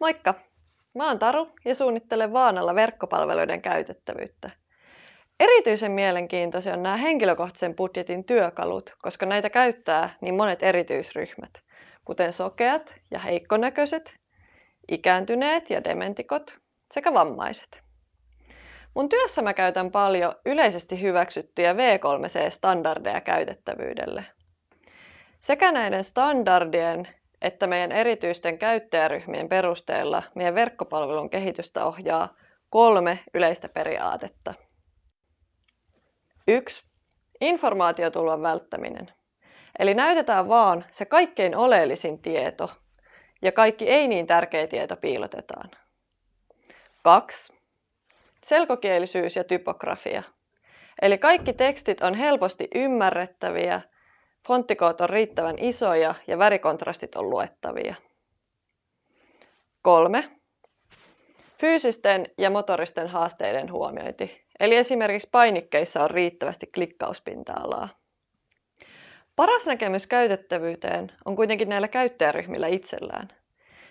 Moikka! Mä oon Taru ja suunnittelen Vaanalla verkkopalveluiden käytettävyyttä. Erityisen mielenkiintoisia on nämä henkilökohtaisen budjetin työkalut, koska näitä käyttää niin monet erityisryhmät, kuten sokeat ja heikkonäköiset, ikääntyneet ja dementikot sekä vammaiset. Mun työssä mä käytän paljon yleisesti hyväksyttyjä V3C-standardeja käytettävyydelle. Sekä näiden standardien että meidän erityisten käyttäjäryhmien perusteella meidän verkkopalvelun kehitystä ohjaa kolme yleistä periaatetta. 1. Informaatiotulvan välttäminen. Eli näytetään vaan se kaikkein oleellisin tieto ja kaikki ei niin tärkeä tieto piilotetaan. 2. Selkokielisyys ja typografia. Eli kaikki tekstit on helposti ymmärrettäviä Fonttikoot on riittävän isoja ja värikontrastit on luettavia. 3. Fyysisten ja motoristen haasteiden huomiointi, eli esimerkiksi painikkeissa on riittävästi klikkauspinta-alaa. Paras näkemys käytettävyyteen on kuitenkin näillä käyttäjäryhmillä itsellään.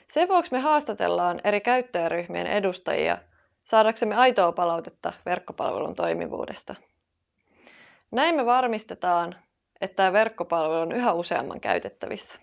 Sen vuoksi me haastatellaan eri käyttäjäryhmien edustajia saadaksemme aitoa palautetta verkkopalvelun toimivuudesta. Näin me varmistetaan, että tämä verkkopalvelu on yhä useamman käytettävissä.